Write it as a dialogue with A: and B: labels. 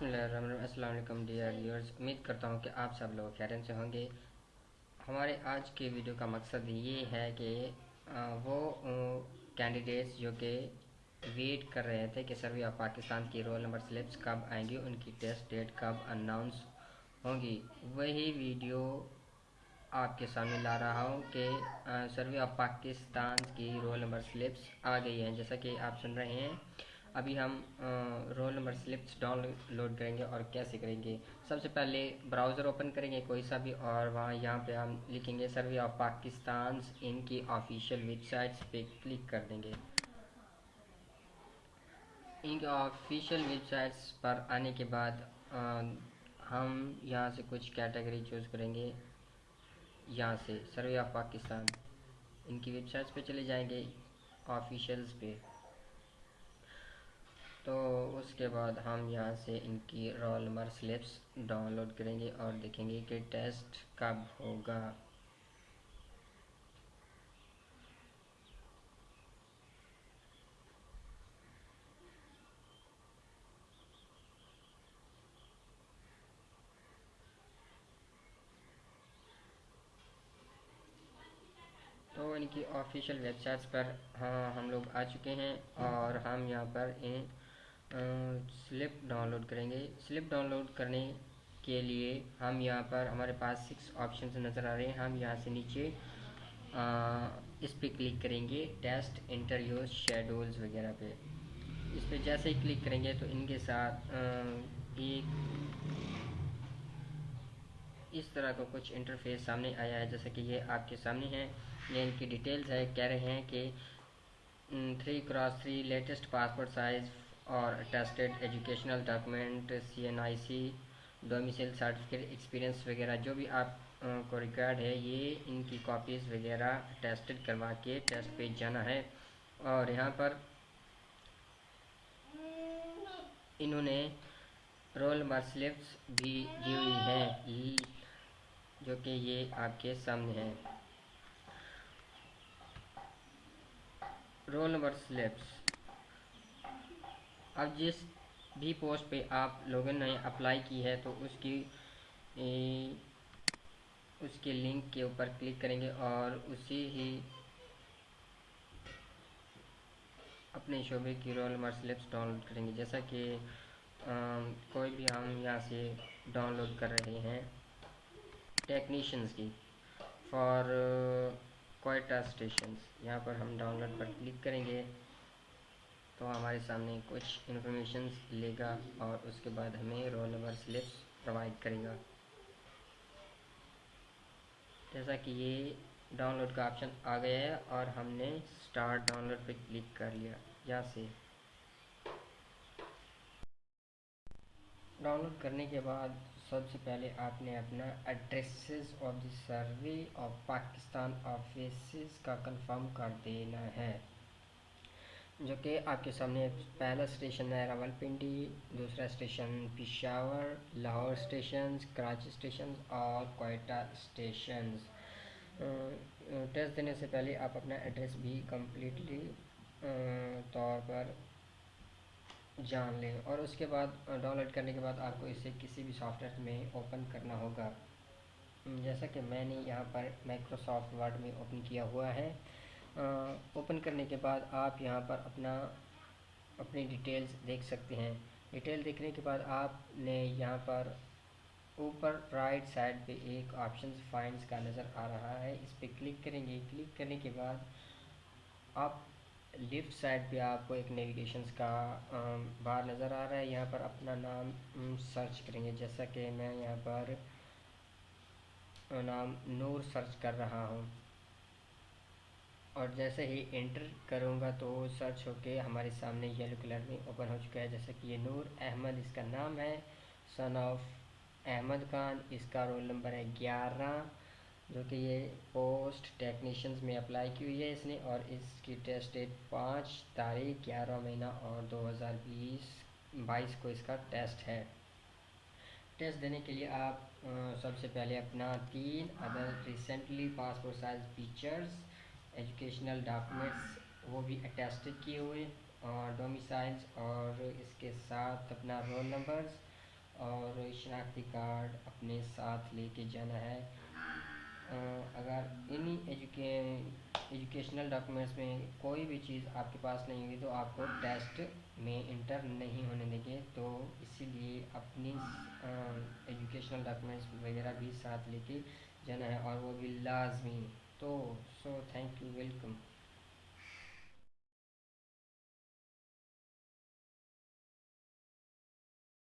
A: بسم اللہ الرحمن الرحیم السلام علیکم ڈیئر ویورز امید کرتا ہوں کہ آپ سب لوگ خیرن سے ہوں گے ہمارے آج کے ویڈیو کا مقصد یہ ہے کہ وہ کینڈیڈیٹس جو کہ ویٹ کر رہے تھے کہ سروے آف پاکستان کی رول نمبر سلپس کب آئیں گی ان کی ٹیسٹ ڈیٹ کب اناؤنس ہوں گی وہی ویڈیو آپ کے سامنے لا رہا ہوں کہ سروے آف پاکستان کی رول نمبر سلپس آ گئی ہیں جیسا کہ آپ سن رہے ہیں ابھی ہم roll number slips download کریں گے اور کیسے کریں گے؟ سب سے پہلے براؤزر اوپن کریں گے کوئی سا بھی، اور وہاں یہاں پہ ہم لکھیں گے سروے آف پاکستان ان کی آفیشیل ویب سائٹس پہ کلک کر دیں گے۔ ان کی آفیشیل ویب سائٹس پر آنے کے بعد ہم یہاں سے کچھ کیٹیگری چوز کریں گے۔ یہاں سے سروے آف پاکستان ان کی ویب سائٹس پہ چلے جائیں گے، آفیشیلز پہ۔ تو اس کے بعد ہم یہاں سے ان کی roll number slips download کریں گے اور دیکھیں گے کہ ٹیسٹ کب ہوگا۔ تو ان کی آفیشیل ویب سائٹس پر ہاں ہم لوگ آ چکے ہیں اور ہم یہاں پر ان سلپ ڈاؤن لوڈ کریں گے۔ سلپ ڈاؤن لوڈ کرنے کے لیے ہم یہاں پر ہمارے پاس سکس آپشنز نظر آ رہے ہیں۔ ہم یہاں سے نیچے اس پہ کلک کریں گے۔ ٹیسٹ انٹرویوز شیڈولز وغیرہ پہ۔ اس پہ جیسے ہی کلک کریں گے تو ان کے ساتھ ایک اس طرح کا کچھ انٹرفیس سامنے آیا ہے۔ جیسا کہ یہ آپ کے سامنے ہے یہ ان کی ڈیٹیلز ہے۔ کہہ رہے ہیں کہ three cross three latest passport size اور tested educational document C N I C domicile certificate experience وغیرہ جو بھی آپ کو ریکارڈ ہے، یہ ان کی کاپیز وغیرہ ٹیسٹڈ کروا کے ٹیسٹ پہ جانا ہے۔ اور یہاں پر انہوں نے رول نمبر سلپس بھی دی ہوئی ہیں۔ جو کہ یہ آپ کے سامنے ہیں۔ رول نمبر سلپس اب جس بھی پوسٹ پہ آپ لوگوں نے اپلائی کی ہے تو اس کی اس کے لنک کے اوپر کلک کریں گے اور اسی ہی اپنے شعبے کی roll number slips download کریں گے۔ جیسا کہ کوئی بھی ہم یہاں سے ڈاؤن لوڈ کر رہے ہیں ٹیکنیشنز کی، فار کوئٹا اسٹیشنز یہاں پر ہم ڈاؤن لوڈ پر کلک کریں گے۔ تو ہمارے سامنے کچھ انفارمیشنز لے گا اور اس کے بعد ہمیں رول نمبر سلپس پرووائڈ کرے گا۔ جیسا کہ یہ ڈاؤن لوڈ کا آپشن آ گیا ہے اور ہم نے سٹارٹ ڈاؤن لوڈ پہ کلک کر لیا۔ یہاں سے ڈاؤن لوڈ کرنے کے بعد سب سے پہلے آپ نے اپنا addresses of the survey of Pakistan offices کا کنفرم کر دینا ہے۔ جو کہ آپ کے سامنے پہلا اسٹیشن ہے راول پنڈی دوسرا station Peshawar, Lahore stations Karachi stations اور کوئٹہ اسٹیشنز ٹیسٹ دینے سے پہلے آپ اپنا ایڈریس بھی کمپلیٹلی طور پر جان لیں اور اس کے بعد ڈاؤن لوڈ کرنے کے بعد آپ کو اسے کسی بھی سافٹ ویئر میں اوپن کرنا ہوگا۔ جیسا کہ میں نے یہاں پر مائکروسافٹ ورڈ میں اوپن کیا ہوا ہے اوپن کرنے کے بعد آپ یہاں پر اپنا، اپنی ڈیٹیلز دیکھ سکتے ہیں۔ ڈیٹیل دیکھنے کے بعد آپ نے یہاں پر اوپر رائٹ سائڈ پہ ایک آپشن فائنڈز کا نظر آ رہا ہے۔ اس پہ کلک کریں گے۔ کلک کرنے کے بعد آپ لیفٹ سائڈ پہ آپ کو ایک نیویگیشنز کا بار نظر آ رہا ہے۔ یہاں پر اپنا نام سرچ کریں گے۔ جیسا کہ میں یہاں پر نام نور سرچ کر رہا ہوں۔ اور جیسے ہی انٹر کروں گا تو سرچ ہو کے ہمارے سامنے یلو کلر میں اوپن ہو چکا ہے۔ جیسے کہ یہ نور احمد اس کا نام ہے۔ سن آف احمد خان اس کا رول نمبر ہے گیارہ، جو کہ یہ پوسٹ ٹیکنیشنز میں اپلائی کی ہوئی ہے اس نے اور اس کی ٹیسٹ ڈیٹ پانچ تاریخ گیارہ مہینہ اور دو ہزار بیس، بائیس کو اس کا ٹیسٹ ہے۔ ٹیسٹ دینے کے لیے آپ سب سے پہلے اپنا تین other recently passport size pictures educational documents وہ بھی اٹیسٹڈ کیے ہوئے اور ڈومیسائلز اور اس کے ساتھ اپنا رول نمبرز اور شناختی کارڈ اپنے ساتھ لے کے جانا ہے۔ اگر انہی ایجوکیشنل ڈاکومنٹس میں کوئی بھی چیز آپ کے پاس نہیں ہوگی تو آپ کو ٹیسٹ میں انٹر نہیں ہونے دیں گے۔ تو اسی لیے اپنی ایجوکیشنل ڈاکومنٹس وغیرہ بھی ساتھ لے کے جانا ہے اور وہ بھی لازمی۔ تو سو تھینک یو ویلکم۔